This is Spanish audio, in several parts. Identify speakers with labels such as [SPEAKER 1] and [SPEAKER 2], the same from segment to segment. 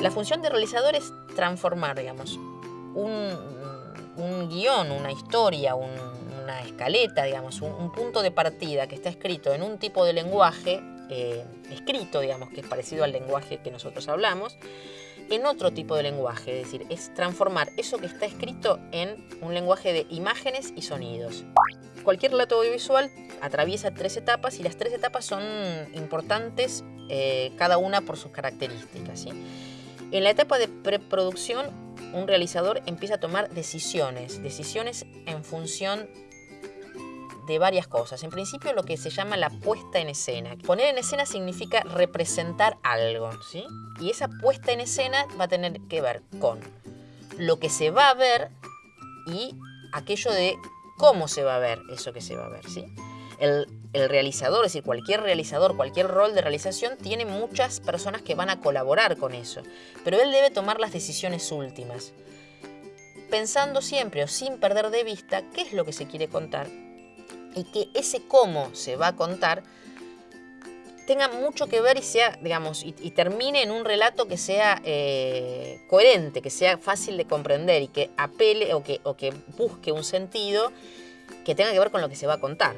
[SPEAKER 1] La función de realizador es transformar, digamos, un, un guion, una historia, una escaleta, digamos, un, punto de partida que está escrito en un tipo de lenguaje eh, escrito, digamos, que es parecido al lenguaje que nosotros hablamos, en otro tipo de lenguaje, es decir, es transformar eso que está escrito en un lenguaje de imágenes y sonidos. Cualquier relato audiovisual atraviesa tres etapas y las tres etapas son importantes eh, cada una por sus características. En la etapa de preproducción, un realizador empieza a tomar decisiones, decisiones en función de varias cosas. En principio lo que se llama la puesta en escena. Poner en escena significa representar algo, ¿sí? Y esa puesta en escena va a tener que ver con lo que se va a ver y aquello de cómo se va a ver eso que se va a ver, ¿sí? Realizador, es decir, cualquier realizador, cualquier rol de realización, tiene muchas personas que van a colaborar con eso. Pero él debe tomar las decisiones últimas, pensando siempre o sin perder de vista qué es lo que se quiere contar y que ese cómo se va a contar tenga mucho que ver y sea, digamos, y, termine en un relato que sea eh, coherente, que sea fácil de comprender y que apele o que busque un sentido que tenga que ver con lo que se va a contar.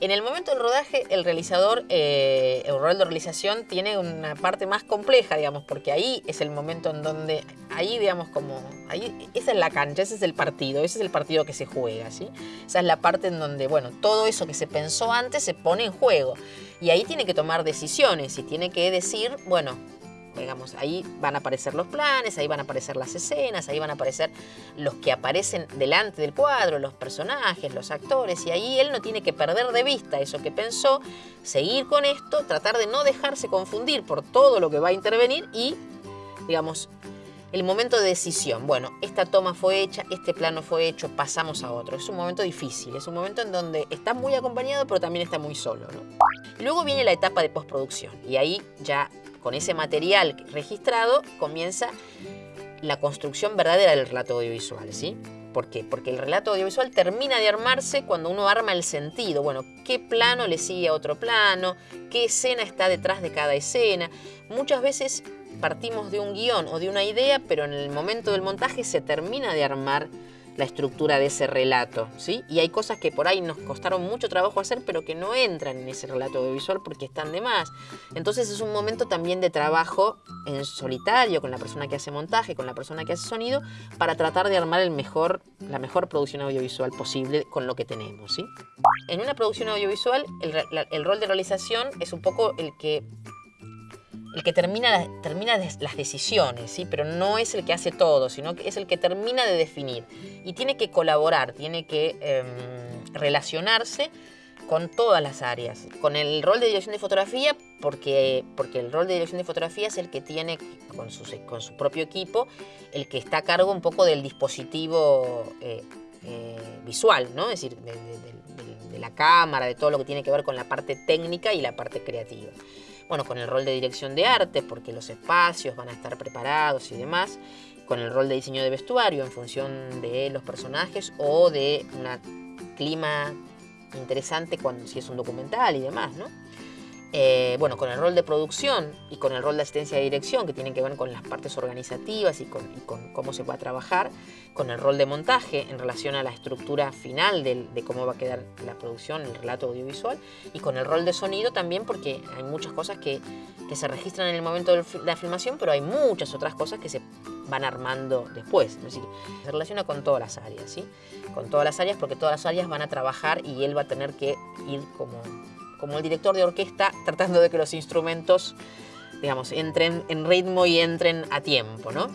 [SPEAKER 1] En el momento del rodaje, el realizador, eh, el rol de realización tiene una parte más compleja, digamos, porque ahí es el momento en donde, ahí, digamos, como, ahí, esa es la cancha, ese es el partido, ese es el partido que se juega, ¿sí? Esa es la parte en donde, bueno, todo eso que se pensó antes se pone en juego. Y ahí tiene que tomar decisiones y tiene que decir, bueno, digamos, ahí van a aparecer los planes, ahí van a aparecer las escenas, ahí van a aparecer los que aparecen delante del cuadro, los personajes, los actores, y ahí él no tiene que perder de vista eso que pensó, seguir con esto, tratar de no dejarse confundir por todo lo que va a intervenir y, digamos, el momento de decisión. Bueno, esta toma fue hecha, este plano fue hecho, pasamos a otro. Es un momento difícil, es un momento en donde está muy acompañado, pero también está muy solo. Luego viene la etapa de postproducción y ahí ya con ese material registrado comienza la construcción verdadera del relato audiovisual, ¿sí? ¿Por qué? Porque el relato audiovisual termina de armarse cuando uno arma el sentido. Bueno, ¿qué plano le sigue a otro plano? ¿Qué escena está detrás de cada escena? Muchas veces partimos de un guion o de una idea, pero en el momento del montaje se termina de armar la estructura de ese relato, ¿sí? Y hay cosas que por ahí nos costaron mucho trabajo hacer, pero que no entran en ese relato audiovisual porque están de más. Entonces es un momento también de trabajo en solitario con la persona que hace montaje, con la persona que hace sonido, para tratar de armar el mejor, la mejor producción audiovisual posible con lo que tenemos, ¿sí? En una producción audiovisual, el, el rol de realización es un poco el que el que termina, termina las decisiones, ¿sí? pero no es el que hace todo, sino que es el que termina de definir. Y tiene que colaborar, tiene que em, relacionarse con todas las áreas. Con el rol de dirección de fotografía, porque, porque el rol de dirección de fotografía es el que tiene, con su, con su propio equipo, el que está a cargo un poco del dispositivo eh, eh, visual, ¿no? es decir, de la cámara, de todo lo que tiene que ver con la parte técnica y la parte creativa bueno, con el rol de dirección de arte, porque los espacios van a estar preparados y demás, con el rol de diseño de vestuario en función de los personajes o de un clima interesante cuando, si es un documental y demás, ¿no? Eh, bueno, con el rol de producción y con el rol de asistencia de dirección, que tienen que ver con las partes organizativas y con, cómo se va a trabajar, con el rol de montaje en relación a la estructura final de, cómo va a quedar la producción, el relato audiovisual, y con el rol de sonido también, porque hay muchas cosas que, se registran en el momento de la filmación, pero hay muchas otras cosas que se van armando después. Es decir, se relaciona con todas las áreas, ¿sí? Con todas las áreas, porque todas las áreas van a trabajar y él va a tener que ir como como el director de orquesta tratando de que los instrumentos, digamos, entren en ritmo y entren a tiempo, ¿no?